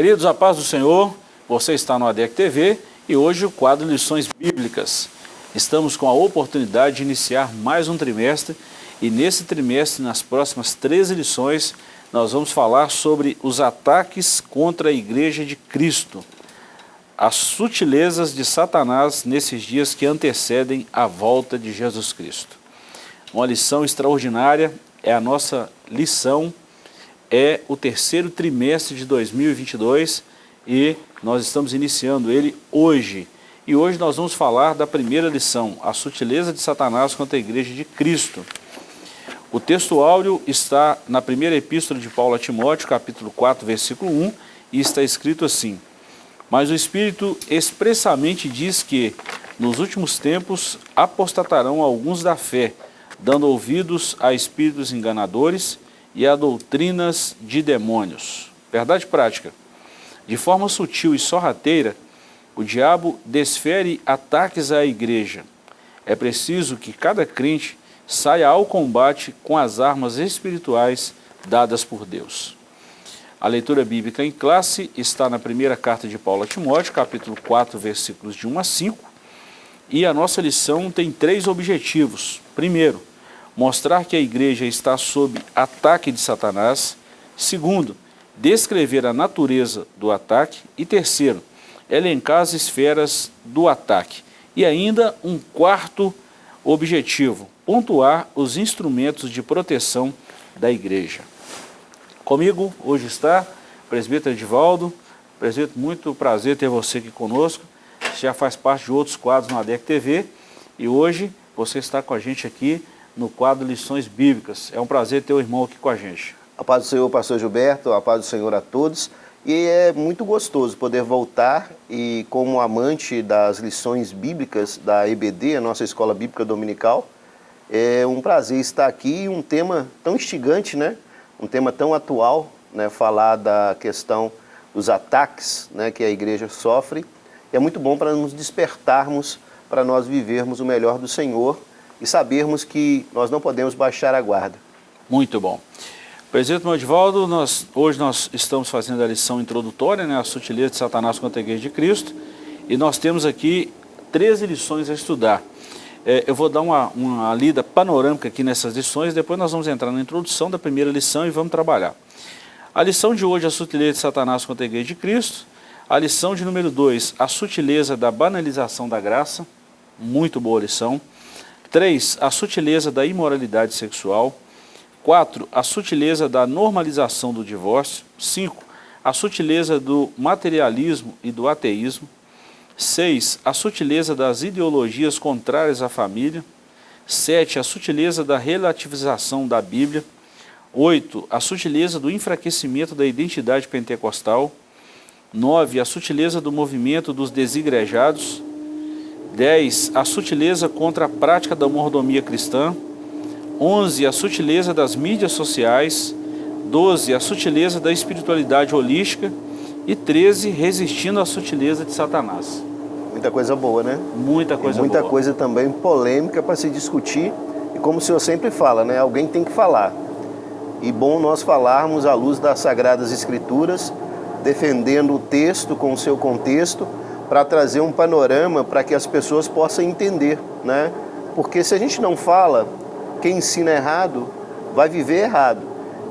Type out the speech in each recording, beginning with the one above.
Queridos, a paz do Senhor, você está no ADEC TV e hoje o quadro Lições Bíblicas. Estamos com a oportunidade de iniciar mais um trimestre e nesse trimestre, nas próximas 13 lições, nós vamos falar sobre os ataques contra a Igreja de Cristo, as sutilezas de Satanás nesses dias que antecedem a volta de Jesus Cristo. Uma lição extraordinária, é a nossa lição é o terceiro trimestre de 2022 e nós estamos iniciando ele hoje. E hoje nós vamos falar da primeira lição, a sutileza de Satanás contra a igreja de Cristo. O texto áureo está na primeira epístola de Paulo a Timóteo, capítulo 4, versículo 1, e está escrito assim, Mas o Espírito expressamente diz que, nos últimos tempos, apostatarão alguns da fé, dando ouvidos a espíritos enganadores e a doutrinas de demônios. Verdade prática. De forma sutil e sorrateira, o diabo desfere ataques à igreja. É preciso que cada crente saia ao combate com as armas espirituais dadas por Deus. A leitura bíblica em classe está na primeira carta de Paulo a Timóteo, capítulo 4, versículos de 1 a 5, e a nossa lição tem três objetivos. Primeiro, mostrar que a igreja está sob ataque de Satanás. Segundo, descrever a natureza do ataque. E terceiro, elencar as esferas do ataque. E ainda um quarto objetivo, pontuar os instrumentos de proteção da igreja. Comigo hoje está o presbítero Edivaldo. Presbítero, muito prazer ter você aqui conosco. Você já faz parte de outros quadros na ADEC TV e hoje você está com a gente aqui no quadro Lições Bíblicas. É um prazer ter o irmão aqui com a gente. A paz do Senhor, pastor Gilberto, a paz do Senhor a todos. E é muito gostoso poder voltar e como amante das lições bíblicas da EBD, a nossa Escola Bíblica Dominical, é um prazer estar aqui um tema tão instigante, né? Um tema tão atual, né? Falar da questão dos ataques né? que a igreja sofre. E é muito bom para nos despertarmos, para nós vivermos o melhor do Senhor e sabermos que nós não podemos baixar a guarda. Muito bom. Presidente Modivaldo, nós, hoje nós estamos fazendo a lição introdutória, né, a sutileza de Satanás contra a igreja de Cristo, e nós temos aqui 13 lições a estudar. É, eu vou dar uma, uma lida panorâmica aqui nessas lições, depois nós vamos entrar na introdução da primeira lição e vamos trabalhar. A lição de hoje a sutileza de Satanás contra a igreja de Cristo. A lição de número 2, a sutileza da banalização da graça. Muito boa lição. 3. A sutileza da imoralidade sexual. 4. A sutileza da normalização do divórcio. 5. A sutileza do materialismo e do ateísmo. 6. A sutileza das ideologias contrárias à família. 7. A sutileza da relativização da Bíblia. 8. A sutileza do enfraquecimento da identidade pentecostal. 9. A sutileza do movimento dos desigrejados. 10. A sutileza contra a prática da mordomia cristã. 11. A sutileza das mídias sociais. 12. A sutileza da espiritualidade holística. E 13. Resistindo à sutileza de Satanás. Muita coisa boa, né? Muita coisa e muita boa. coisa também polêmica para se discutir. E como o senhor sempre fala, né? Alguém tem que falar. E bom nós falarmos à luz das Sagradas Escrituras, defendendo o texto com o seu contexto, para trazer um panorama para que as pessoas possam entender, né? Porque se a gente não fala, quem ensina errado vai viver errado.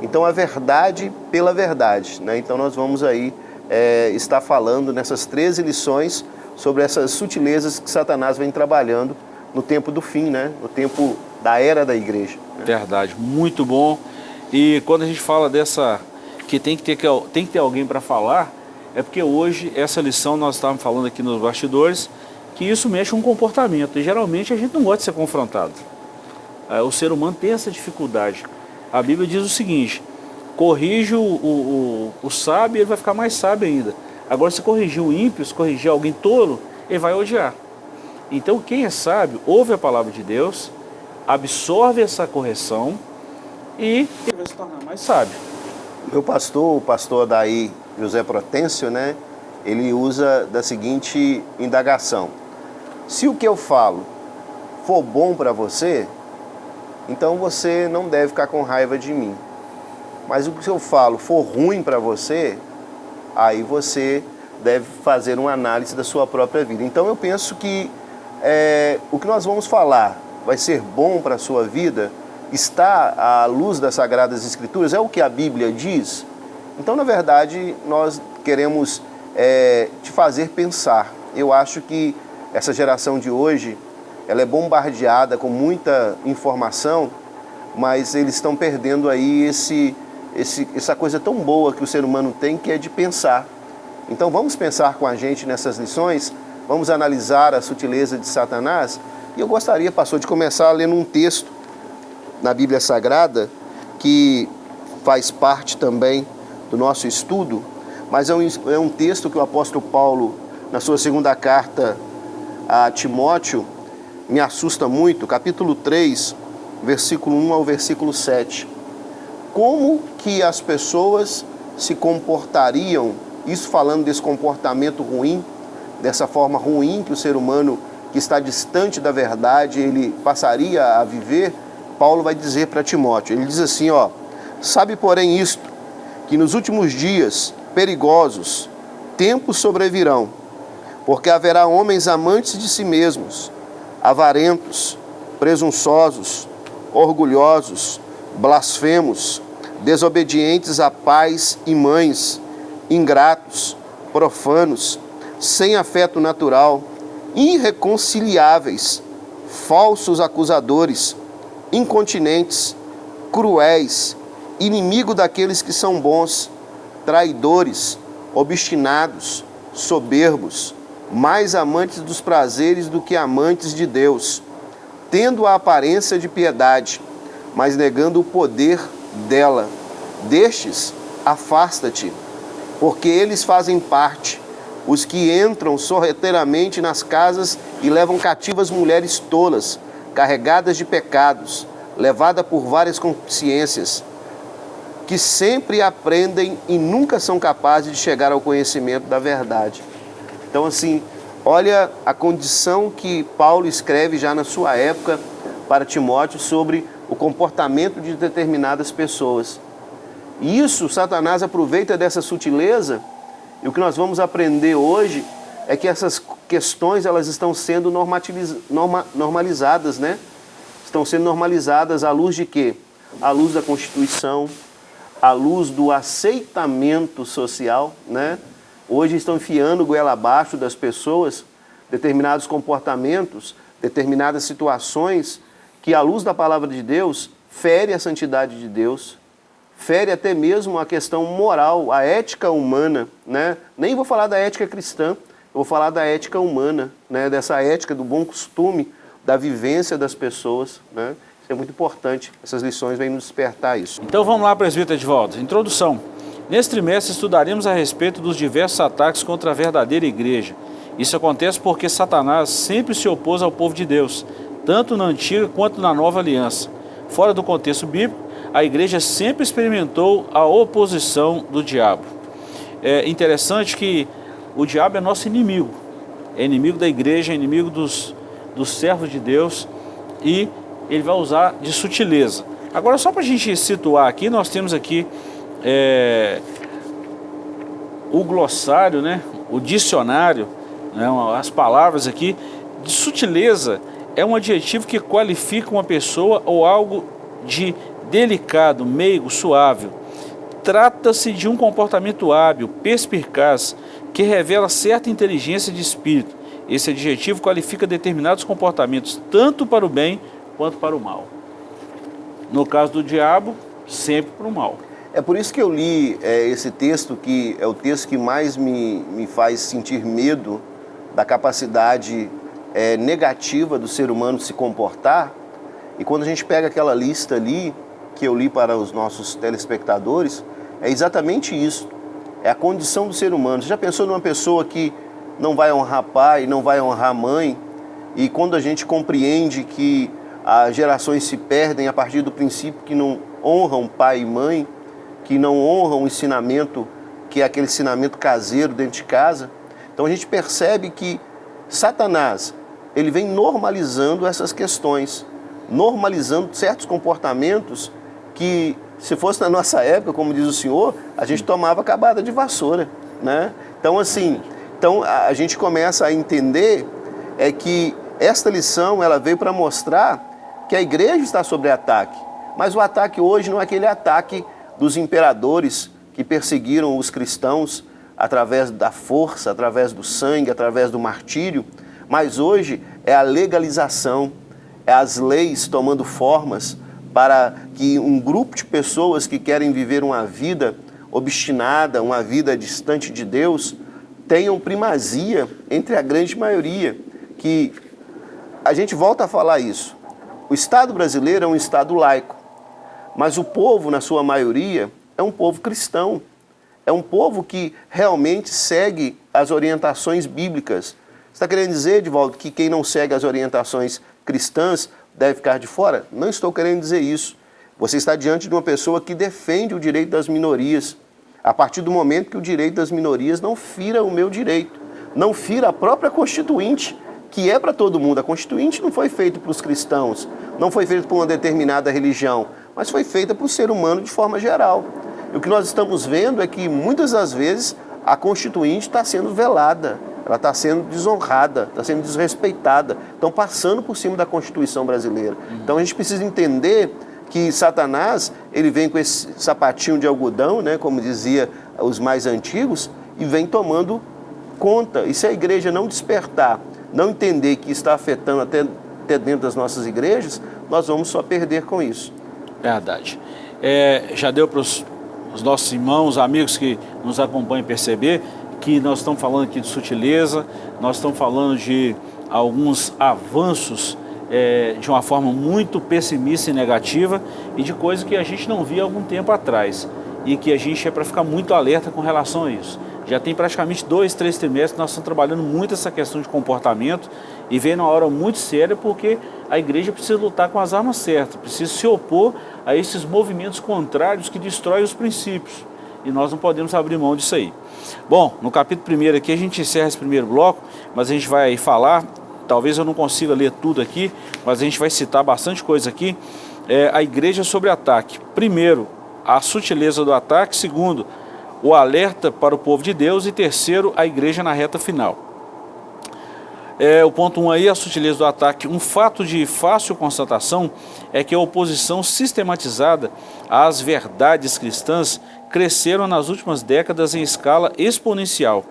Então a verdade pela verdade, né? Então nós vamos aí é, estar falando nessas 13 lições sobre essas sutilezas que Satanás vem trabalhando no tempo do fim, né? No tempo da era da igreja. Né? Verdade, muito bom. E quando a gente fala dessa que tem que ter, tem que ter alguém para falar, é porque hoje, essa lição, nós estávamos falando aqui nos bastidores, que isso mexe com o comportamento. E geralmente a gente não gosta de ser confrontado. É, o ser humano tem essa dificuldade. A Bíblia diz o seguinte, corrige o, o, o, o sábio, ele vai ficar mais sábio ainda. Agora, se corrigir o ímpio, se corrigir alguém tolo, ele vai odiar. Então, quem é sábio, ouve a palavra de Deus, absorve essa correção e ele vai se tornar mais sábio. Meu pastor, o pastor daí José Protêncio, né, ele usa da seguinte indagação. Se o que eu falo for bom para você, então você não deve ficar com raiva de mim. Mas o que eu falo for ruim para você, aí você deve fazer uma análise da sua própria vida. Então eu penso que é, o que nós vamos falar vai ser bom para a sua vida, está à luz das Sagradas Escrituras, é o que a Bíblia diz. Então, na verdade, nós queremos é, te fazer pensar. Eu acho que essa geração de hoje, ela é bombardeada com muita informação, mas eles estão perdendo aí esse, esse, essa coisa tão boa que o ser humano tem, que é de pensar. Então vamos pensar com a gente nessas lições, vamos analisar a sutileza de Satanás. E eu gostaria, pastor, de começar lendo um texto na Bíblia Sagrada que faz parte também do nosso estudo, mas é um, é um texto que o apóstolo Paulo, na sua segunda carta a Timóteo, me assusta muito, capítulo 3, versículo 1 ao versículo 7. Como que as pessoas se comportariam isso falando desse comportamento ruim, dessa forma ruim que o ser humano que está distante da verdade, ele passaria a viver, Paulo vai dizer para Timóteo, ele diz assim, ó, sabe porém isto, que nos últimos dias perigosos, tempos sobrevirão, porque haverá homens amantes de si mesmos, avarentos, presunçosos, orgulhosos, blasfemos, desobedientes a pais e mães, ingratos, profanos, sem afeto natural, irreconciliáveis, falsos acusadores, incontinentes, cruéis, inimigo daqueles que são bons, traidores, obstinados, soberbos, mais amantes dos prazeres do que amantes de Deus, tendo a aparência de piedade, mas negando o poder dela. Destes, afasta-te porque eles fazem parte, os que entram sorrateiramente nas casas e levam cativas mulheres tolas, carregadas de pecados, levadas por várias consciências, que sempre aprendem e nunca são capazes de chegar ao conhecimento da verdade. Então, assim, olha a condição que Paulo escreve já na sua época para Timóteo sobre o comportamento de determinadas pessoas. E isso Satanás aproveita dessa sutileza, e o que nós vamos aprender hoje é que essas questões elas estão sendo norma, normalizadas, né? Estão sendo normalizadas à luz de quê? À luz da Constituição, à luz do aceitamento social, né? Hoje estão enfiando goela abaixo das pessoas determinados comportamentos, determinadas situações que, à luz da palavra de Deus, fere a santidade de Deus, fere até mesmo a questão moral, a ética humana, né? Nem vou falar da ética cristã, vou falar da ética humana, né? Dessa ética do bom costume, da vivência das pessoas, né? Isso é muito importante, essas lições vêm nos despertar isso. Então vamos lá, presbítero volta. Introdução. Neste trimestre estudaremos a respeito dos diversos ataques contra a verdadeira igreja. Isso acontece porque Satanás sempre se opôs ao povo de Deus, tanto na antiga quanto na nova aliança. Fora do contexto bíblico, a igreja sempre experimentou a oposição do diabo. É interessante que o diabo é nosso inimigo, é inimigo da igreja, é inimigo dos, dos servos de Deus e ele vai usar de sutileza. Agora, só para a gente situar aqui, nós temos aqui é, o glossário, né, o dicionário, né, as palavras aqui, de sutileza é um adjetivo que qualifica uma pessoa ou algo de delicado, meigo, suave. Trata-se de um comportamento hábil, perspicaz, que revela certa inteligência de espírito. Esse adjetivo qualifica determinados comportamentos, tanto para o bem quanto para o mal. No caso do diabo, sempre para o mal. É por isso que eu li é, esse texto, que é o texto que mais me, me faz sentir medo da capacidade é, negativa do ser humano se comportar. E quando a gente pega aquela lista ali, que eu li para os nossos telespectadores, é exatamente isso. É a condição do ser humano. Você já pensou numa pessoa que não vai honrar pai, não vai honrar mãe? E quando a gente compreende que as gerações se perdem a partir do princípio que não honram pai e mãe, que não honram o ensinamento, que é aquele ensinamento caseiro dentro de casa, então a gente percebe que Satanás, ele vem normalizando essas questões, normalizando certos comportamentos que se fosse na nossa época, como diz o senhor, a gente tomava acabada de vassoura. Né? Então, assim, então a gente começa a entender é que esta lição ela veio para mostrar que a igreja está sob ataque. Mas o ataque hoje não é aquele ataque dos imperadores que perseguiram os cristãos através da força, através do sangue, através do martírio, mas hoje é a legalização, é as leis tomando formas para que um grupo de pessoas que querem viver uma vida obstinada, uma vida distante de Deus, tenham primazia entre a grande maioria, que a gente volta a falar isso. O Estado brasileiro é um Estado laico, mas o povo, na sua maioria, é um povo cristão. É um povo que realmente segue as orientações bíblicas. Você está querendo dizer, Divaldo, que quem não segue as orientações cristãs deve ficar de fora? Não estou querendo dizer isso. Você está diante de uma pessoa que defende o direito das minorias. A partir do momento que o direito das minorias não fira o meu direito, não fira a própria Constituinte, que é para todo mundo. A Constituinte não foi feita para os cristãos, não foi feita para uma determinada religião, mas foi feita para o ser humano de forma geral. E o que nós estamos vendo é que muitas das vezes a Constituinte está sendo velada, ela está sendo desonrada, está sendo desrespeitada, estão passando por cima da Constituição brasileira. Então a gente precisa entender que Satanás, ele vem com esse sapatinho de algodão, né, como dizia os mais antigos, e vem tomando conta. E se a igreja não despertar, não entender que está afetando até, até dentro das nossas igrejas, nós vamos só perder com isso. Verdade. É, já deu para os os nossos irmãos, amigos que nos acompanham perceber que nós estamos falando aqui de sutileza, nós estamos falando de alguns avanços é, de uma forma muito pessimista e negativa e de coisas que a gente não via algum tempo atrás e que a gente é para ficar muito alerta com relação a isso. Já tem praticamente dois, três trimestres nós estamos trabalhando muito essa questão de comportamento e vem numa hora muito séria porque a igreja precisa lutar com as armas certas, precisa se opor a esses movimentos contrários que destroem os princípios. E nós não podemos abrir mão disso aí. Bom, no capítulo 1 aqui a gente encerra esse primeiro bloco, mas a gente vai falar, talvez eu não consiga ler tudo aqui, mas a gente vai citar bastante coisa aqui. É, a igreja sobre ataque. Primeiro, a sutileza do ataque. Segundo, o alerta para o povo de Deus. E terceiro, a igreja na reta final. É, o ponto 1 um aí, a sutileza do ataque. Um fato de fácil constatação é que a oposição sistematizada às verdades cristãs cresceram nas últimas décadas em escala exponencial.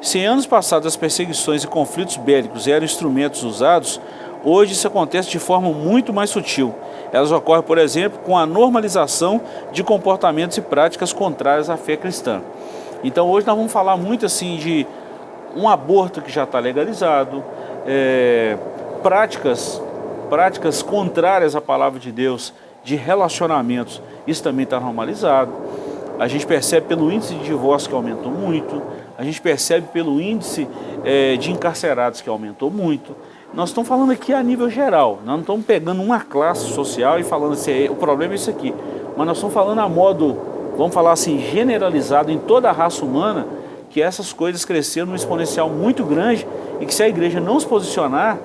Se em anos passados as perseguições e conflitos bélicos eram instrumentos usados, hoje isso acontece de forma muito mais sutil. Elas ocorrem, por exemplo, com a normalização de comportamentos e práticas contrárias à fé cristã. Então hoje nós vamos falar muito assim de um aborto que já está legalizado, é, práticas, práticas contrárias à palavra de Deus, de relacionamentos, isso também está normalizado. A gente percebe pelo índice de divórcio que aumentou muito, a gente percebe pelo índice é, de encarcerados que aumentou muito. Nós estamos falando aqui a nível geral, nós não estamos pegando uma classe social e falando assim, o problema é isso aqui. Mas nós estamos falando a modo, vamos falar assim, generalizado em toda a raça humana, que essas coisas cresceram num exponencial muito grande e que se a igreja não se posicionar,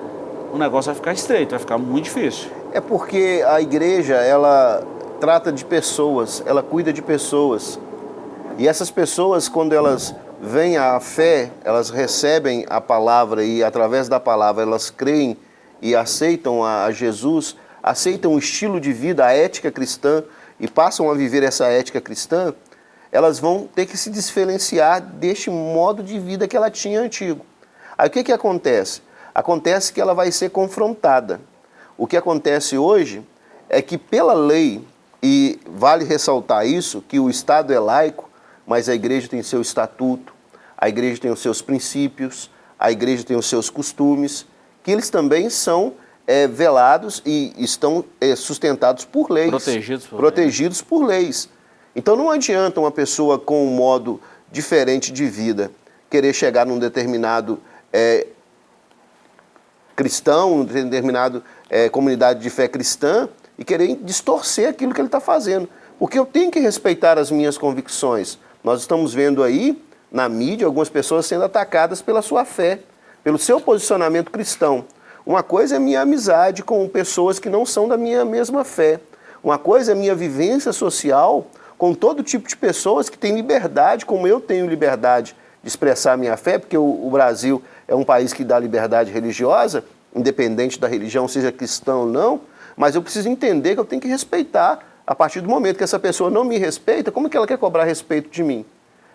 o negócio vai ficar estreito, vai ficar muito difícil. É porque a igreja, ela trata de pessoas, ela cuida de pessoas. E essas pessoas, quando elas vêm à fé, elas recebem a palavra e através da palavra elas creem e aceitam a Jesus, aceitam o estilo de vida, a ética cristã e passam a viver essa ética cristã, elas vão ter que se diferenciar deste modo de vida que ela tinha antigo. Aí o que, que acontece? Acontece que ela vai ser confrontada. O que acontece hoje é que pela lei, e vale ressaltar isso, que o Estado é laico, mas a igreja tem seu estatuto, a igreja tem os seus princípios, a igreja tem os seus costumes, que eles também são é, velados e estão é, sustentados por leis. Protegidos por, protegidos por leis. Então não adianta uma pessoa com um modo diferente de vida querer chegar num determinado é, cristão, num determinado é, comunidade de fé cristã e querer distorcer aquilo que ele está fazendo. Porque eu tenho que respeitar as minhas convicções. Nós estamos vendo aí, na mídia, algumas pessoas sendo atacadas pela sua fé, pelo seu posicionamento cristão. Uma coisa é minha amizade com pessoas que não são da minha mesma fé. Uma coisa é minha vivência social com todo tipo de pessoas que têm liberdade, como eu tenho liberdade de expressar minha fé, porque o, Brasil é um país que dá liberdade religiosa, independente da religião, seja cristão ou não, mas eu preciso entender que eu tenho que respeitar. A partir do momento que essa pessoa não me respeita, como que ela quer cobrar respeito de mim?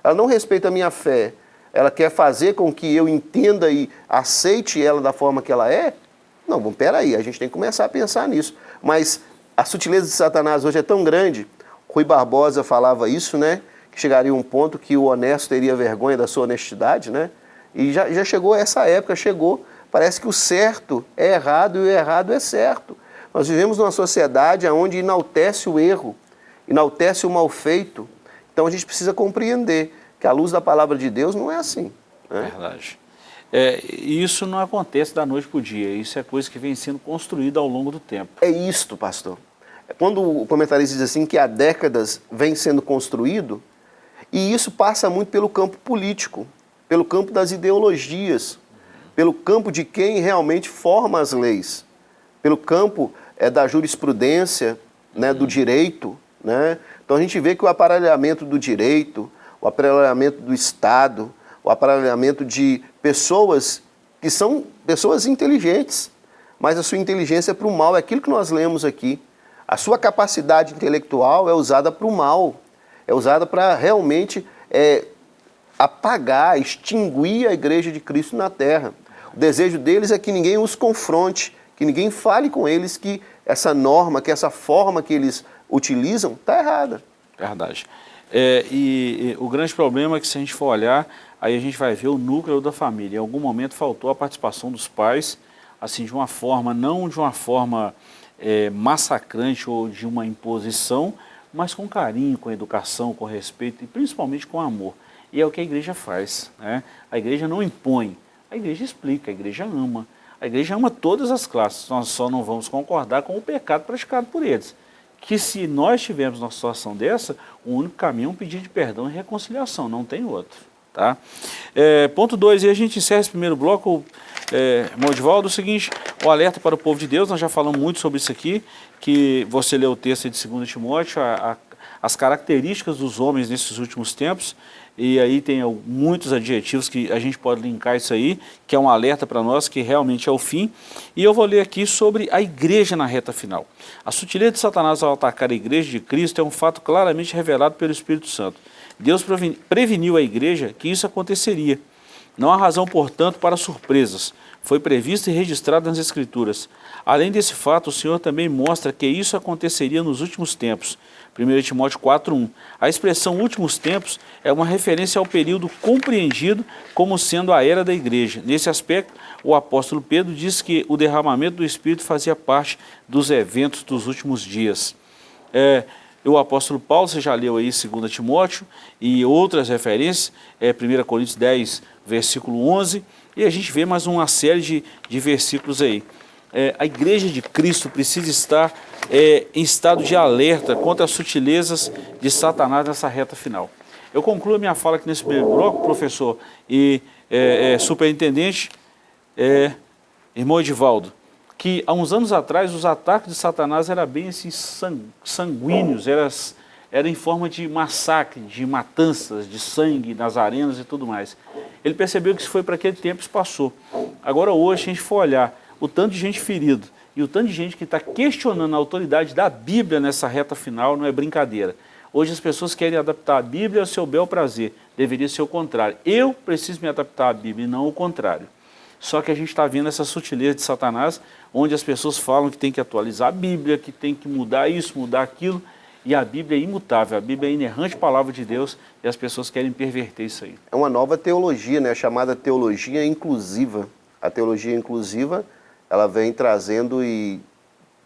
Ela não respeita a minha fé, ela quer fazer com que eu entenda e aceite ela da forma que ela é? Não, bom, peraí, a gente tem que começar a pensar nisso. Mas a sutileza de Satanás hoje é tão grande, Rui Barbosa falava isso, né? Que chegaria um ponto que o honesto teria vergonha da sua honestidade, né? E já, já chegou essa época, chegou. Parece que o certo é errado e o errado é certo. Nós vivemos numa sociedade onde enaltece o erro, enaltece o mal feito. Então a gente precisa compreender que a luz da palavra de Deus não é assim. Né? Verdade. É, isso não acontece da noite para o dia, isso é coisa que vem sendo construída ao longo do tempo. É isto, pastor. Quando o comentarista diz assim que há décadas vem sendo construído, e isso passa muito pelo campo político, pelo campo das ideologias, pelo campo de quem realmente forma as leis, pelo campo é, da jurisprudência, né, do direito. Né? Então a gente vê que o aparelhamento do direito, o aparelhamento do Estado, o aparelhamento de pessoas que são pessoas inteligentes, mas a sua inteligência é para o mal, é aquilo que nós lemos aqui. A sua capacidade intelectual é usada para o mal, é usada para realmente é, apagar, extinguir a igreja de Cristo na terra. O desejo deles é que ninguém os confronte, que ninguém fale com eles que essa norma, que essa forma que eles utilizam está errada. Verdade. É, e, e, o grande problema é que se a gente for olhar, aí a gente vai ver o núcleo da família. Em algum momento faltou a participação dos pais, assim, de uma forma, não de uma forma é, massacrante ou de uma imposição, mas com carinho, com educação, com respeito e principalmente com amor. E é o que a igreja faz. Né? A igreja não impõe, a igreja explica, a igreja ama. A igreja ama todas as classes, nós só não vamos concordar com o pecado praticado por eles. Que se nós tivermos uma situação dessa, o único caminho é um pedido de perdão e reconciliação, não tem outro. Tá? É, ponto 2, e a gente encerra esse primeiro bloco, é, o seguinte, o alerta para o povo de Deus, nós já falamos muito sobre isso aqui, que você leu o texto de 2 Timóteo, a, a, as características dos homens nesses últimos tempos, e aí tem muitos adjetivos que a gente pode linkar isso aí, que é um alerta para nós que realmente é o fim. E eu vou ler aqui sobre a igreja na reta final. A sutileza de Satanás ao atacar a igreja de Cristo é um fato claramente revelado pelo Espírito Santo. Deus preveniu a igreja que isso aconteceria. Não há razão, portanto, para surpresas. Foi previsto e registrado nas Escrituras. Além desse fato, o Senhor também mostra que isso aconteceria nos últimos tempos. 1 Timóteo 4.1. A expressão últimos tempos é uma referência ao período compreendido como sendo a era da igreja. Nesse aspecto, o apóstolo Pedro diz que o derramamento do Espírito fazia parte dos eventos dos últimos dias. É, o apóstolo Paulo, você já leu aí 2 Timóteo e outras referências, é 1 Coríntios 10, versículo 11, e a gente vê mais uma série de, de versículos aí. É, a igreja de Cristo precisa estar é, em estado de alerta contra as sutilezas de Satanás nessa reta final. Eu concluo minha fala aqui nesse primeiro bloco, professor e é, é superintendente, é, irmão Edivaldo que há uns anos atrás os ataques de Satanás eram bem assim, sanguíneos, eram, era em forma de massacre, de matanças, de sangue nas arenas e tudo mais. Ele percebeu que isso foi para aquele tempo e passou. Agora hoje, a gente for olhar o tanto de gente ferido e o tanto de gente que está questionando a autoridade da Bíblia nessa reta final, não é brincadeira. Hoje as pessoas querem adaptar a Bíblia ao seu bel prazer. Deveria ser o contrário. Eu preciso me adaptar à Bíblia e não o contrário. Só que a gente está vendo essa sutileza de Satanás, onde as pessoas falam que tem que atualizar a Bíblia, que tem que mudar isso, mudar aquilo, e a Bíblia é imutável, a Bíblia é a inerrante palavra de Deus, e as pessoas querem perverter isso aí. É uma nova teologia, né, chamada teologia inclusiva. A teologia inclusiva, ela vem trazendo e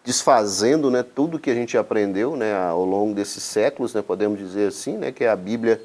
desfazendo né, tudo que a gente aprendeu né, ao longo desses séculos, né, podemos dizer assim, né, que a Bíblia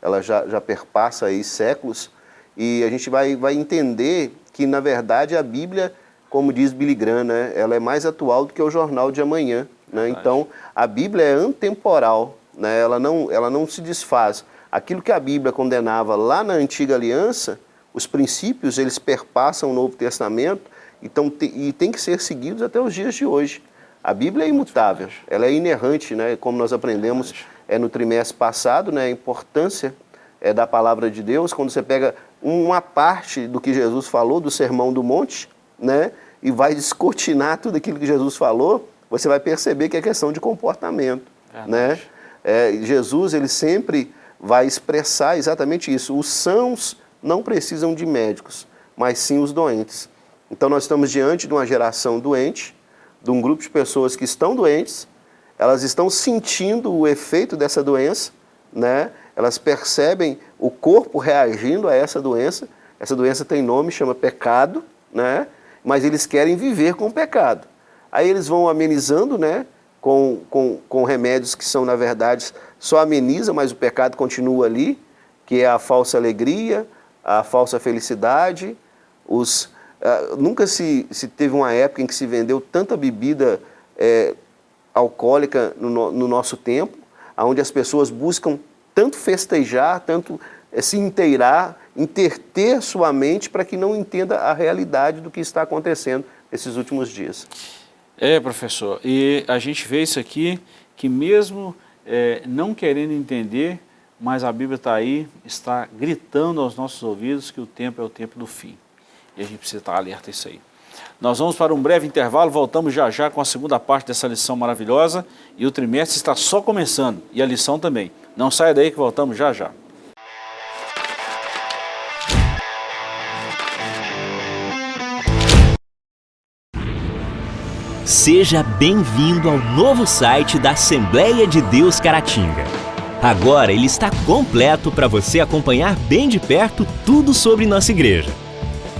ela já, já perpassa aí séculos, e a gente vai, vai entender que, na verdade, a Bíblia, como diz Billy Graham, né, ela é mais atual do que o jornal de amanhã. Né? Então, a Bíblia é antemporal, né? ela, não, ela não se desfaz. Aquilo que a Bíblia condenava lá na Antiga Aliança, os princípios, eles perpassam o Novo Testamento então, te, e tem que ser seguidos até os dias de hoje. A Bíblia é imutável, ela é inerrante, né? como nós aprendemos é, no trimestre passado, né, a importância é, da palavra de Deus, quando você pega uma parte do que Jesus falou, do Sermão do Monte, né, e vai descortinar tudo aquilo que Jesus falou, você vai perceber que é questão de comportamento. né? É, Jesus ele sempre vai expressar exatamente isso. Os sãos não precisam de médicos, mas sim os doentes. Então nós estamos diante de uma geração doente, de um grupo de pessoas que estão doentes, elas estão sentindo o efeito dessa doença, né? elas percebem o corpo reagindo a essa doença, essa doença tem nome, chama pecado, né? mas eles querem viver com o pecado. Aí eles vão amenizando, né? Com, com, com remédios que são, na verdade, só ameniza, mas o pecado continua ali, que é a falsa alegria, a falsa felicidade. Os, uh, nunca se, se teve uma época em que se vendeu tanta bebida é, alcoólica no, no, nosso tempo, onde as pessoas buscam tanto festejar, tanto é, se inteirar, interter sua mente para que não entenda a realidade do que está acontecendo nesses últimos dias. É, professor, e a gente vê isso aqui, que mesmo é, não querendo entender, mas a Bíblia está aí, está gritando aos nossos ouvidos que o tempo é o tempo do fim. E a gente precisa estar alerta a isso aí. Nós vamos para um breve intervalo, voltamos já já com a segunda parte dessa lição maravilhosa e o trimestre está só começando e a lição também. Não saia daí que voltamos já já. Seja bem-vindo ao novo site da Assembleia de Deus Caratinga. Agora ele está completo para você acompanhar bem de perto tudo sobre nossa igreja.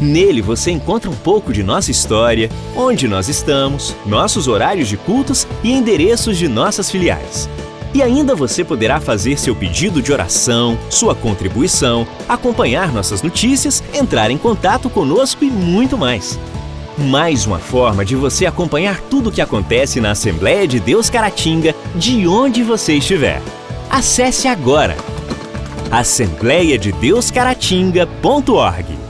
Nele você encontra um pouco de nossa história, onde nós estamos, nossos horários de cultos e endereços de nossas filiais. E ainda você poderá fazer seu pedido de oração, sua contribuição, acompanhar nossas notícias, entrar em contato conosco e muito mais. Mais uma forma de você acompanhar tudo o que acontece na Assembleia de Deus Caratinga, de onde você estiver. Acesse agora assembleiadedeuscaratinga.org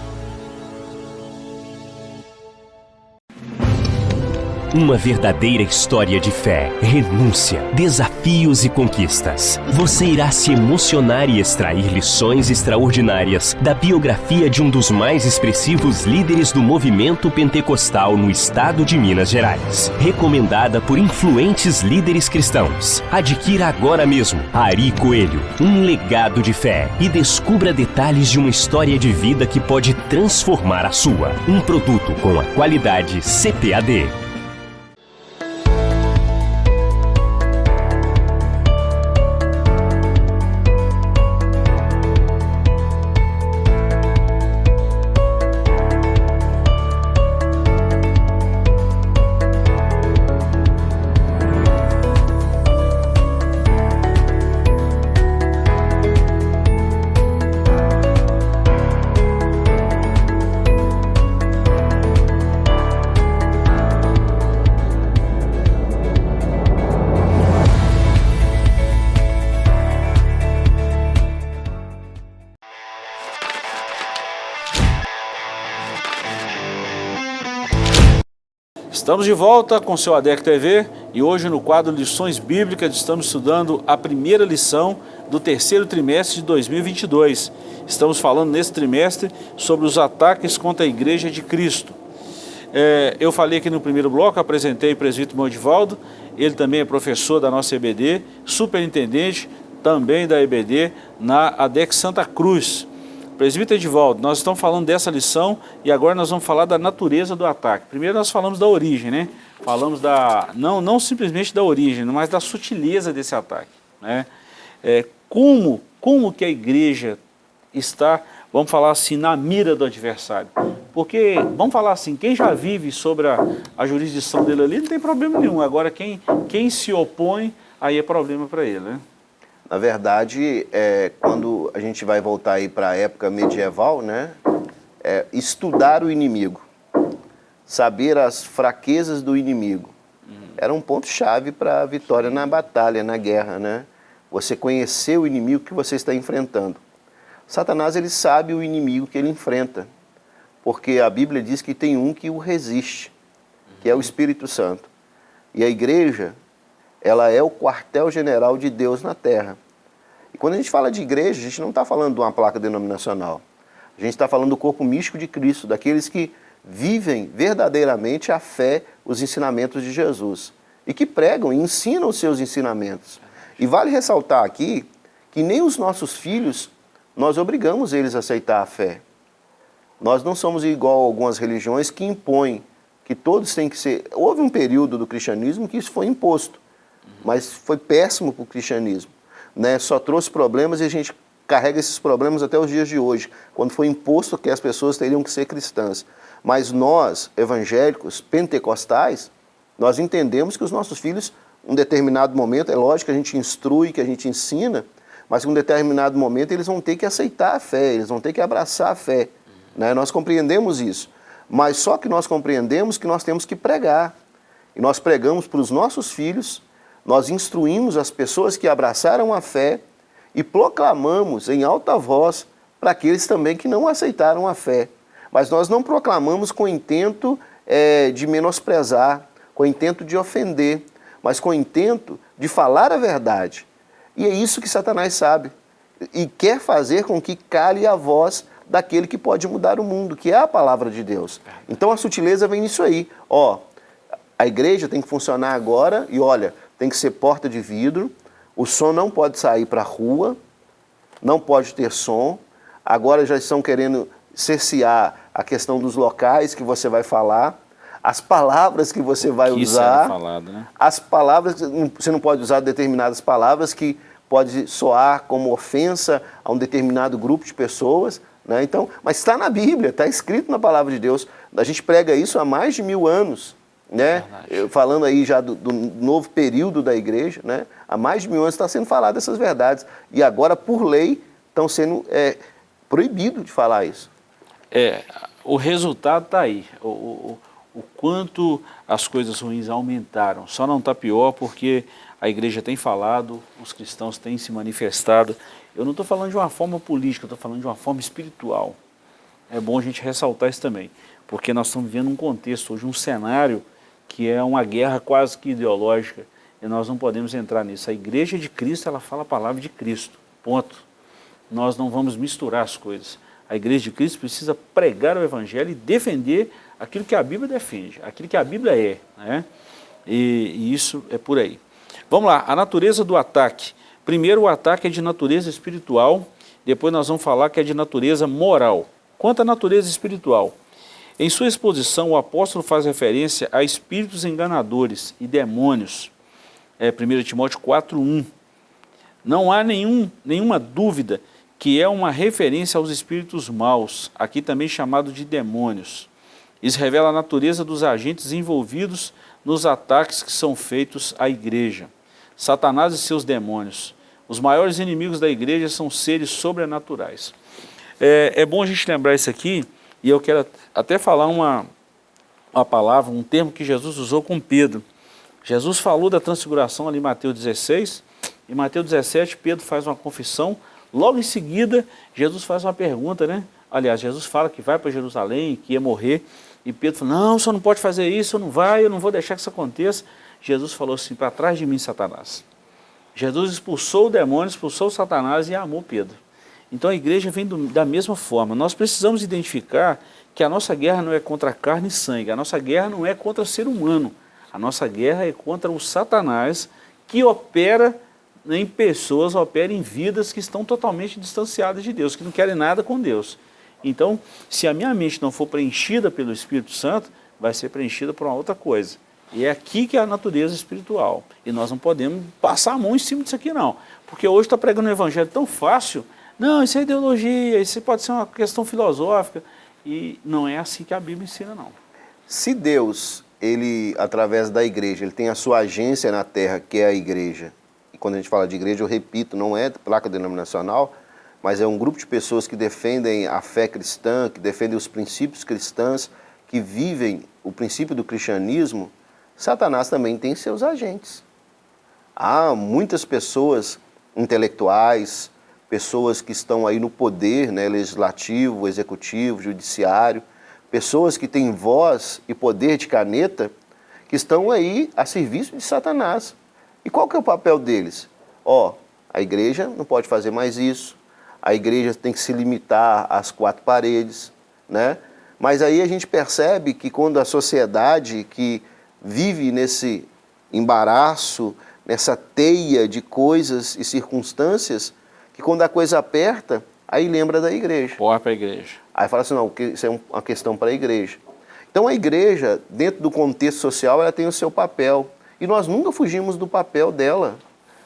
Uma verdadeira história de fé, renúncia, desafios e conquistas. Você irá se emocionar e extrair lições extraordinárias da biografia de um dos mais expressivos líderes do movimento pentecostal no estado de Minas Gerais. Recomendada por influentes líderes cristãos. Adquira agora mesmo Ari Coelho, um legado de fé e descubra detalhes de uma história de vida que pode transformar a sua. Um produto com a qualidade CPAD. Estamos de volta com o seu ADEC TV e hoje no quadro Lições Bíblicas estamos estudando a primeira lição do terceiro trimestre de 2022. Estamos falando nesse trimestre sobre os ataques contra a Igreja de Cristo. É, eu falei aqui no primeiro bloco, apresentei o presbítero Modivaldo, ele também é professor da nossa EBD, superintendente também da EBD na ADEC Santa Cruz. Presbítero Edivaldo, nós estamos falando dessa lição e agora nós vamos falar da natureza do ataque. Primeiro nós falamos da origem, né? Falamos da, não, não simplesmente da origem, mas da sutileza desse ataque. Né? É, como, como que a igreja está, vamos falar assim, na mira do adversário? Porque, vamos falar assim, quem já vive sobre a, a jurisdição dele ali não tem problema nenhum. Agora, quem, quem se opõe, aí é problema para ele, né? Na verdade, é, quando a gente vai voltar aí para a época medieval, né, é, estudar o inimigo, saber as fraquezas do inimigo, era um ponto-chave para a vitória na batalha, na guerra, né? Você conhecer o inimigo que você está enfrentando. Satanás, ele sabe o inimigo que ele enfrenta, porque a Bíblia diz que tem um que o resiste, que é o Espírito Santo. E a igreja, ela é o quartel-general de Deus na terra. E quando a gente fala de igreja, a gente não está falando de uma placa denominacional. A gente está falando do corpo místico de Cristo, daqueles que vivem verdadeiramente a fé, os ensinamentos de Jesus. E que pregam e ensinam os seus ensinamentos. E vale ressaltar aqui que nem os nossos filhos, nós obrigamos eles a aceitar a fé. Nós não somos igual a algumas religiões que impõem que todos têm que ser... Houve um período do cristianismo que isso foi imposto, mas foi péssimo para o cristianismo. Né? Só trouxe problemas e a gente carrega esses problemas até os dias de hoje, quando foi imposto que as pessoas teriam que ser cristãs. Mas nós, evangélicos, pentecostais, nós entendemos que os nossos filhos, em um determinado momento, é lógico que a gente instrui, que a gente ensina, mas em um determinado momento eles vão ter que aceitar a fé, eles vão ter que abraçar a fé. Né? Nós compreendemos isso. Mas só que nós compreendemos que nós temos que pregar. E nós pregamos para os nossos filhos, nós instruímos as pessoas que abraçaram a fé e proclamamos em alta voz para aqueles também que não aceitaram a fé. Mas nós não proclamamos com intento é, de menosprezar, com intento de ofender, mas com intento de falar a verdade. E é isso que Satanás sabe e quer fazer com que cale a voz daquele que pode mudar o mundo, que é a palavra de Deus. Então a sutileza vem nisso aí. Ó, a igreja tem que funcionar agora e olha, tem que ser porta de vidro, o som não pode sair para a rua, não pode ter som. Agora já estão querendo cercear a questão dos locais que você vai falar, as palavras que você vai que usar, falado, né? as palavras, você não pode usar determinadas palavras que pode soar como ofensa a um determinado grupo de pessoas, né? Então, mas está na Bíblia, está escrito na palavra de Deus. A gente prega isso há mais de mil anos. Né? Falando aí já do, do, novo período da igreja, né? há mais de mil anos está sendo falado essas verdades. E agora, por lei, estão sendo é, proibido de falar isso. É, o resultado está aí. O, o, o quanto as coisas ruins aumentaram. Só não está pior porque a igreja tem falado, os cristãos têm se manifestado eu não estou falando de uma forma política, estou falando de uma forma espiritual. É bom a gente ressaltar isso também, porque nós estamos vivendo um contexto hoje, um cenário que é uma guerra quase que ideológica, e nós não podemos entrar nisso. A igreja de Cristo, ela fala a palavra de Cristo, ponto. Nós não vamos misturar as coisas. A igreja de Cristo precisa pregar o evangelho e defender aquilo que a Bíblia defende, aquilo que a Bíblia é. Né? E, e isso é por aí. Vamos lá, a natureza do ataque. Primeiro, o ataque é de natureza espiritual, depois nós vamos falar que é de natureza moral. Quanto à natureza espiritual, em sua exposição o apóstolo faz referência a espíritos enganadores e demônios. É 1 Timóteo 4.1. Não há nenhum, nenhuma dúvida que é uma referência aos espíritos maus, aqui também chamado de demônios. Isso revela a natureza dos agentes envolvidos nos ataques que são feitos à igreja. Satanás e seus demônios. Os maiores inimigos da igreja são seres sobrenaturais. É, é bom a gente lembrar isso aqui, e eu quero até falar uma, uma palavra, um termo que Jesus usou com Pedro. Jesus falou da transfiguração ali em Mateus 16, em Mateus 17 Pedro faz uma confissão, logo em seguida Jesus faz uma pergunta, né? Aliás, Jesus fala que vai para Jerusalém, que ia morrer, e Pedro fala, não, o senhor não pode fazer isso, eu não vai, eu não vou deixar que isso aconteça. Jesus falou assim, para trás de mim, Satanás. Jesus expulsou o demônio, expulsou Satanás e amou Pedro. Então a igreja vem do, da mesma forma. Nós precisamos identificar que a nossa guerra não é contra carne e sangue, a nossa guerra não é contra o ser humano. A nossa guerra é contra o Satanás que opera em pessoas, opera em vidas que estão totalmente distanciadas de Deus, que não querem nada com Deus. Então, se a minha mente não for preenchida pelo Espírito Santo, vai ser preenchida por uma outra coisa. E é aqui que é a natureza espiritual. E nós não podemos passar a mão em cima disso aqui não. Porque hoje está pregando um evangelho tão fácil, não, isso é ideologia, isso pode ser uma questão filosófica. E não é assim que a Bíblia ensina não. Se Deus, ele, através da igreja, ele tem a sua agência na terra, que é a igreja, e quando a gente fala de igreja, eu repito, não é placa denominacional, mas é um grupo de pessoas que defendem a fé cristã, que defendem os princípios cristãos, que vivem o princípio do cristianismo, Satanás também tem seus agentes. Há muitas pessoas intelectuais, pessoas que estão aí no poder né, legislativo, executivo, judiciário, pessoas que têm voz e poder de caneta, que estão aí a serviço de Satanás. E qual que é o papel deles? Ó, a igreja não pode fazer mais isso, a igreja tem que se limitar às quatro paredes, né? Mas aí a gente percebe que quando a sociedade que vive nesse embaraço, nessa teia de coisas e circunstâncias, que quando a coisa aperta, aí lembra da igreja. Porra para a igreja. Aí fala assim, não, isso é uma questão para a igreja. Então a igreja, dentro do contexto social, ela tem o seu papel. E nós nunca fugimos do papel dela.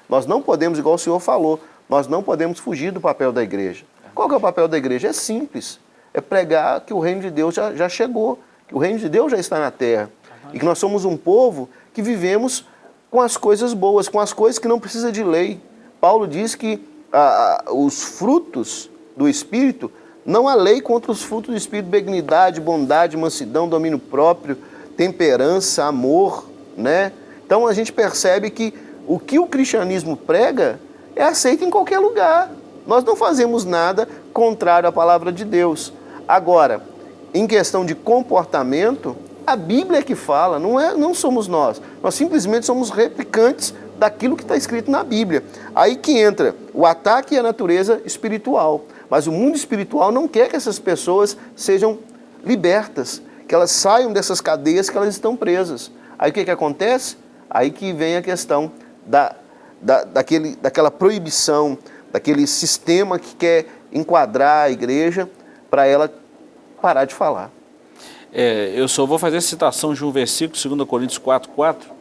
Nós não podemos, igual o senhor falou, nós não podemos fugir do papel da igreja. Qual que é o papel da igreja? É simples. É pregar que o reino de Deus já, já chegou, que o reino de Deus já está na terra. E que nós somos um povo que vivemos com as coisas boas, com as coisas que não precisa de lei. Paulo diz que ah, os frutos do Espírito, não há lei contra os frutos do Espírito, benignidade, bondade, mansidão, domínio próprio, temperança, amor, né? Então a gente percebe que o que o cristianismo prega é aceito em qualquer lugar. Nós não fazemos nada contrário à palavra de Deus. Agora, em questão de comportamento, a Bíblia é que fala, não, é, não somos nós. Nós simplesmente somos replicantes daquilo que está escrito na Bíblia. Aí que entra o ataque à natureza espiritual. Mas o mundo espiritual não quer que essas pessoas sejam libertas, que elas saiam dessas cadeias que elas estão presas. Aí o que, que acontece? Aí que vem a questão da, da, daquele, daquela proibição, daquele sistema que quer enquadrar a igreja para ela parar de falar. É, eu só vou fazer citação de um versículo, 2 Coríntios 4, 4.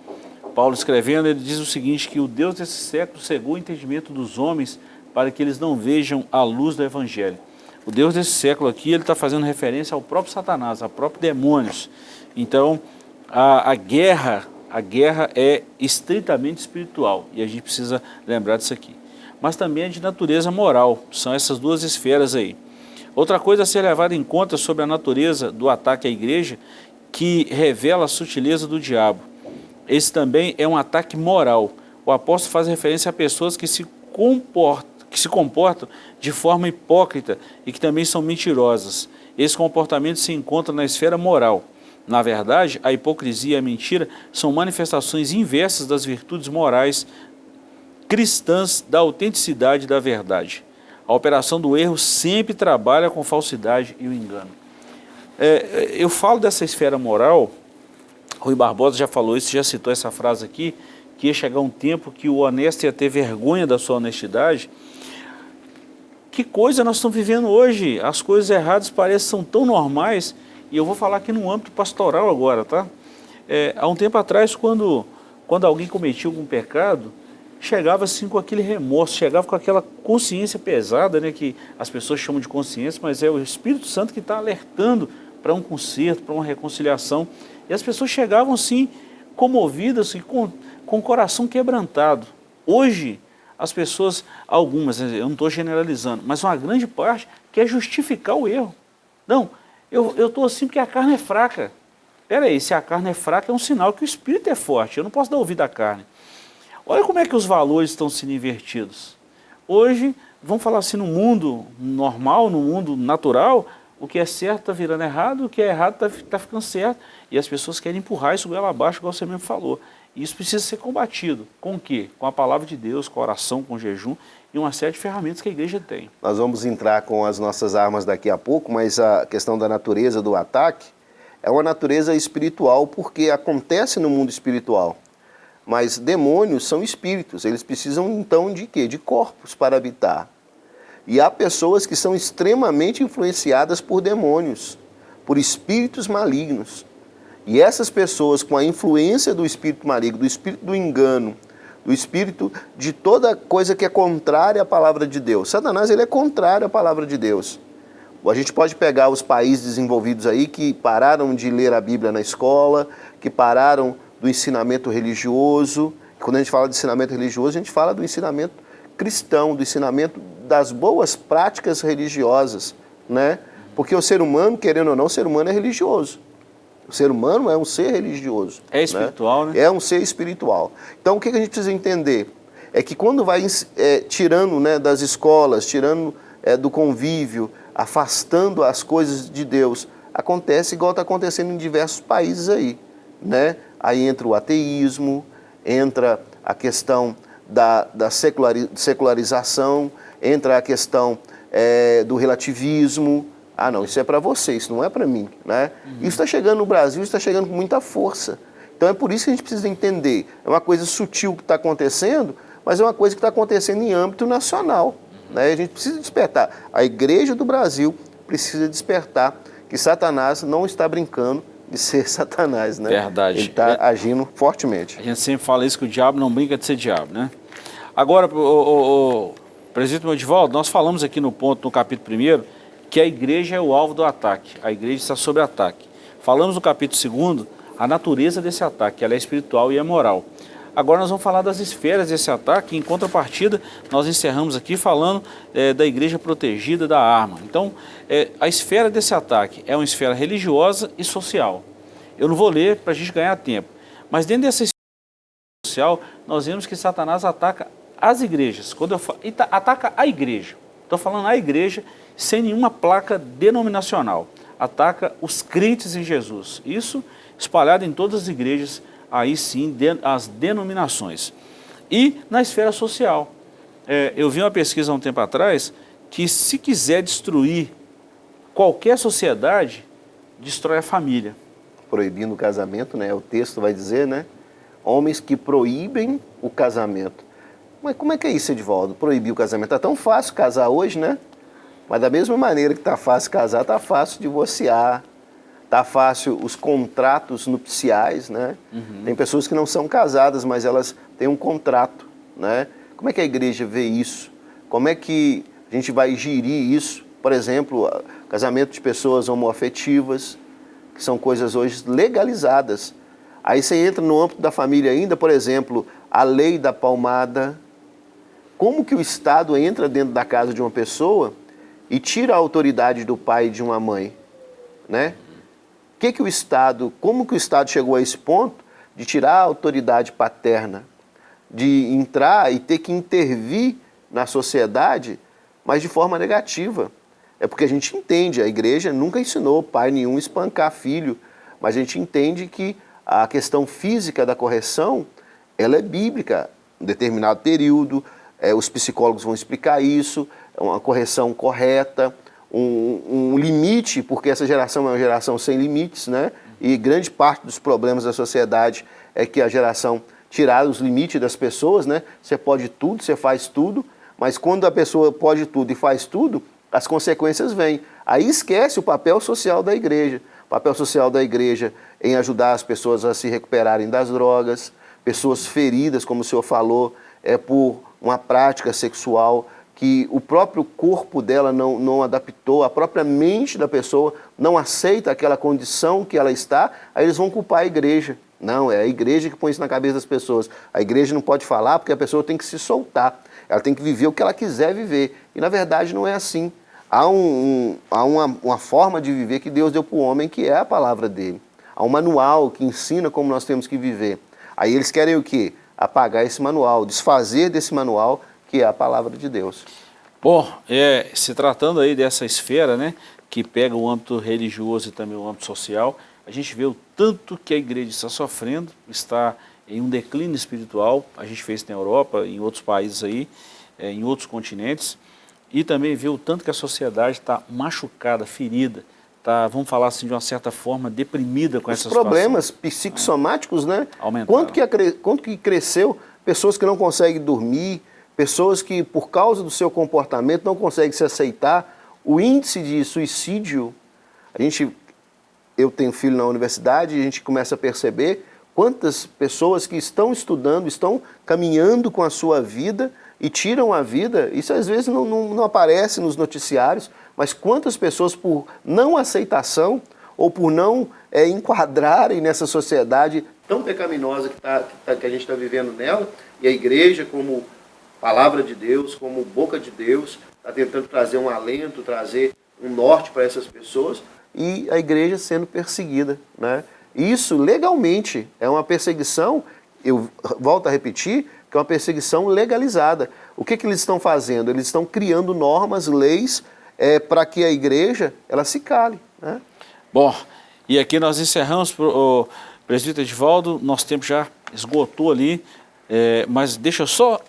Paulo escrevendo, ele diz o seguinte, que o Deus desse século cegou o entendimento dos homens para que eles não vejam a luz do Evangelho. O Deus desse século aqui, ele está fazendo referência ao próprio Satanás, a próprios demônios. Então, a, a guerra, a guerra é estritamente espiritual, e a gente precisa lembrar disso aqui. Mas também é de natureza moral, são essas duas esferas aí. Outra coisa a ser levada em conta sobre a natureza do ataque à igreja, que revela a sutileza do diabo. Esse também é um ataque moral. O apóstolo faz referência a pessoas que se comportam, que se comportam de forma hipócrita e que também são mentirosas. Esse comportamento se encontra na esfera moral. Na verdade, a hipocrisia e a mentira são manifestações inversas das virtudes morais cristãs da autenticidade da verdade. A operação do erro sempre trabalha com falsidade e o engano. É, eu falo dessa esfera moral, Rui Barbosa já falou isso, já citou essa frase aqui, que ia chegar um tempo que o honesto ia ter vergonha da sua honestidade. Que coisa nós estamos vivendo hoje? As coisas erradas parecem são tão normais, e eu vou falar aqui no âmbito pastoral agora, tá? É, há um tempo atrás, quando, quando alguém cometia algum pecado, chegava assim com aquele remorso, chegava com aquela consciência pesada, né, que as pessoas chamam de consciência, mas é o Espírito Santo que está alertando para um conserto, para uma reconciliação. E as pessoas chegavam assim, comovidas e com, com o coração quebrantado. Hoje, as pessoas, algumas, eu não estou generalizando, mas uma grande parte quer justificar o erro. Não, eu estou assim porque a carne é fraca. Peraí, se a carne é fraca é um sinal que o espírito é forte, eu não posso dar ouvido à carne. Olha como é que os valores estão sendo invertidos. Hoje, vamos falar assim, no mundo normal, no mundo natural, o que é certo está virando errado, o que é errado está tá ficando certo. E as pessoas querem empurrar isso goela abaixo, igual você mesmo falou. E isso precisa ser combatido. Com o quê? Com a palavra de Deus, com a oração, com o jejum e uma série de ferramentas que a igreja tem. Nós vamos entrar com as nossas armas daqui a pouco, mas a questão da natureza do ataque é uma natureza espiritual porque acontece no mundo espiritual. Mas demônios são espíritos, eles precisam então de quê? De corpos para habitar. E há pessoas que são extremamente influenciadas por demônios, por espíritos malignos. E essas pessoas com a influência do espírito maligno, do espírito do engano, do espírito de toda coisa que é contrária à palavra de Deus. Satanás ele é contrário à palavra de Deus. A gente pode pegar os países desenvolvidos aí que pararam de ler a Bíblia na escola, que pararam do ensinamento religioso. Quando a gente fala de ensinamento religioso, a gente fala do ensinamento cristão, do ensinamento das boas práticas religiosas, né? Porque o ser humano, querendo ou não, o ser humano é religioso. O ser humano é um ser religioso. É espiritual, né? né? É um ser espiritual. Então, o que a gente precisa entender? É que quando vai é, tirando né, das escolas, tirando é, do convívio, afastando as coisas de Deus, acontece igual está acontecendo em diversos países aí, né? Aí entra o ateísmo, entra a questão da, da secularização, entra a questão é, do relativismo. Ah, não, isso é para você, isso não é para mim. Né? Uhum. Isso está chegando no Brasil, está chegando com muita força. Então é por isso que a gente precisa entender. É uma coisa sutil que está acontecendo, mas é uma coisa que está acontecendo em âmbito nacional. Né? A gente precisa despertar. A Igreja do Brasil precisa despertar que Satanás não está brincando de ser Satanás, né? Verdade. Ele está agindo fortemente. A gente sempre fala isso, que o diabo não brinca de ser diabo, né? Agora, o, o, o presidente Modivaldo, nós falamos aqui no ponto, no capítulo 1 que a igreja é o alvo do ataque, a igreja está sob ataque. Falamos no capítulo 2 a natureza desse ataque, ela é espiritual e é moral. Agora nós vamos falar das esferas desse ataque, em contrapartida nós encerramos aqui falando é, da igreja protegida da arma. Então, é, a esfera desse ataque é uma esfera religiosa e social. Eu não vou ler para a gente ganhar tempo, mas dentro dessa esfera social, nós vemos que Satanás ataca as igrejas. Quando eu falo, ataca a igreja, estou falando a igreja sem nenhuma placa denominacional. Ataca os crentes em Jesus. Isso espalhado em todas as igrejas aí sim as denominações. E na esfera social. É, eu vi uma pesquisa há um tempo atrás que se quiser destruir qualquer sociedade, destrói a família. Proibindo o casamento, né? O texto vai dizer, né? Homens que proíbem o casamento. Mas como é que é isso, Edvaldo? Proibir o casamento? Tá tão fácil casar hoje, né? Mas da mesma maneira que tá fácil casar, tá fácil divorciar, Tá fácil os contratos nupciais, né? Uhum. Tem pessoas que não são casadas, mas elas têm um contrato, né? Como é que a igreja vê isso? Como é que a gente vai gerir isso? Por exemplo, casamento de pessoas homoafetivas, que são coisas hoje legalizadas. Aí você entra no âmbito da família ainda, por exemplo, a lei da palmada. Como que o Estado entra dentro da casa de uma pessoa e tira a autoridade do pai e de uma mãe, né? que, que o Estado, como que o Estado chegou a esse ponto de tirar a autoridade paterna, de entrar e ter que intervir na sociedade, mas de forma negativa. É porque a gente entende, a igreja nunca ensinou pai nenhum espancar filho, mas a gente entende que a questão física da correção, ela é bíblica, em determinado período, é, os psicólogos vão explicar isso, uma correção correta, um, um, limite, porque essa geração é uma geração sem limites, né? E grande parte dos problemas da sociedade é que a geração tirar os limites das pessoas, né? Você pode tudo, você faz tudo, mas quando a pessoa pode tudo e faz tudo, as consequências vêm. Aí esquece o papel social da igreja. O papel social da igreja em ajudar as pessoas a se recuperarem das drogas, pessoas feridas, como o senhor falou, é por uma prática sexual que o próprio corpo dela não, não adaptou, a própria mente da pessoa não aceita aquela condição que ela está, aí eles vão culpar a igreja. Não, é a igreja que põe isso na cabeça das pessoas. A igreja não pode falar porque a pessoa tem que se soltar. Ela tem que viver o que ela quiser viver. E na verdade não é assim. Há, um, um, há uma, uma forma de viver que Deus deu para o homem que é a palavra dele. Há um manual que ensina como nós temos que viver. Aí eles querem o quê? Apagar esse manual, desfazer desse manual que é a palavra de Deus. Bom, é, se tratando aí dessa esfera, né, que pega o âmbito religioso e também o âmbito social, a gente vê o tanto que a igreja está sofrendo, está em um declínio espiritual, a gente fez isso na Europa, em outros países aí, é, em outros continentes, e também vê o tanto que a sociedade está machucada, ferida, tá, vamos falar assim de uma certa forma, deprimida com Os problemas psicossomáticos, né? Aumentaram. Quanto que, quanto que cresceu pessoas que não conseguem dormir, pessoas que, por causa do seu comportamento, não conseguem se aceitar. O índice de suicídio, a gente, eu tenho filho na universidade e a gente começa a perceber quantas pessoas que estão estudando, estão caminhando com a sua vida e tiram a vida, isso às vezes não, não, não aparece nos noticiários, mas quantas pessoas por não aceitação ou por não é, enquadrarem nessa sociedade tão pecaminosa que, tá, que, tá, que a gente está vivendo nela, e a igreja como palavra de Deus, como boca de Deus, está tentando trazer um alento, trazer um norte para essas pessoas, e a igreja sendo perseguida. Né? Isso, legalmente, é uma perseguição, eu volto a repetir, que é uma perseguição legalizada. O que, que eles estão fazendo? Eles estão criando normas, leis, é, para que a igreja ela se cale. Né? Bom, e aqui nós encerramos, o presbítero Edivaldo, nosso tempo já esgotou ali, É, mas deixa eu só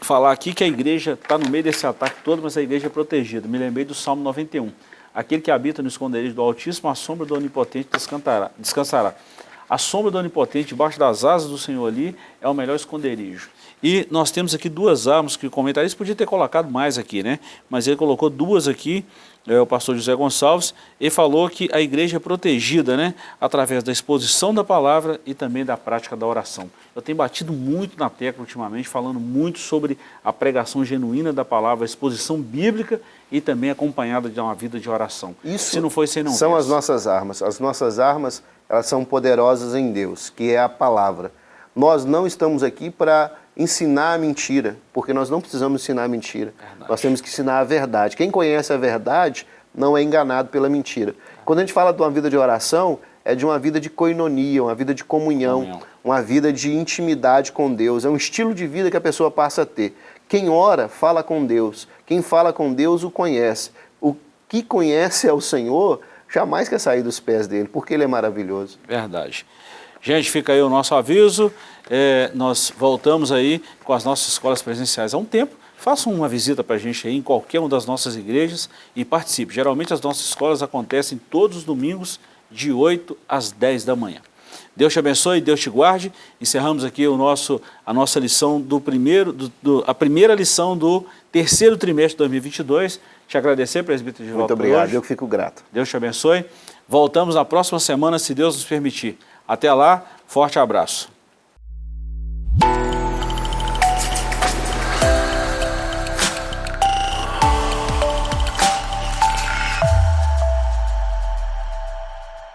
falar aqui que a igreja está no meio desse ataque todo, mas a igreja é protegida. Me lembrei do Salmo 91. Aquele que habita no esconderijo do Altíssimo, a sombra do Onipotente descansará. A sombra do Onipotente, debaixo das asas do Senhor ali, é o melhor esconderijo. E nós temos aqui duas armas que o comentarista podia ter colocado mais aqui, né? Mas ele colocou duas aqui, é, o pastor José Gonçalves, e falou que a igreja é protegida, né? Através da exposição da palavra e também da prática da oração. Eu tenho batido muito na tecla ultimamente, falando muito sobre a pregação genuína da palavra, a exposição bíblica e também acompanhada de uma vida de oração. Isso Se não foi, você não são fez. as nossas armas. As nossas armas, elas são poderosas em Deus, que é a palavra. Nós não estamos aqui para ensinar a mentira, porque nós não precisamos ensinar a mentira. Verdade. Nós temos que ensinar a verdade. Quem conhece a verdade não é enganado pela mentira. Quando a gente fala de uma vida de oração, é de uma vida de coinonia, uma vida de comunhão, Comunhão. uma vida de intimidade com Deus. É um estilo de vida que a pessoa passa a ter. Quem ora, fala com Deus. Quem fala com Deus, o conhece. O que conhece ao Senhor, jamais quer sair dos pés dele, porque ele é maravilhoso. Verdade. Gente, fica aí o nosso aviso. É, nós voltamos aí com as nossas escolas presenciais há um tempo. Façam uma visita para a gente aí em qualquer uma das nossas igrejas e participe. Geralmente as nossas escolas acontecem todos os domingos de 8 às 10 da manhã. Deus te abençoe, Deus te guarde. Encerramos aqui o nosso, a nossa lição do primeiro, do, do- a primeira lição do terceiro trimestre de 2022. Te agradecer, presbítero de Muito volta obrigado, hoje. eu fico grato. Deus te abençoe. Voltamos na próxima semana, se Deus nos permitir. Até lá, forte abraço.